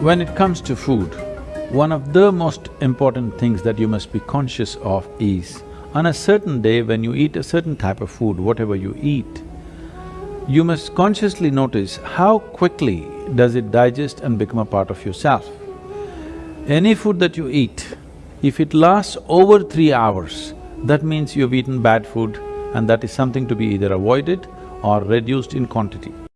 When it comes to food, one of the most important things that you must be conscious of is, on a certain day when you eat a certain type of food, whatever you eat, you must consciously notice how quickly does it digest and become a part of yourself. Any food that you eat, if it lasts over three hours, that means you've eaten bad food and that is something to be either avoided or reduced in quantity.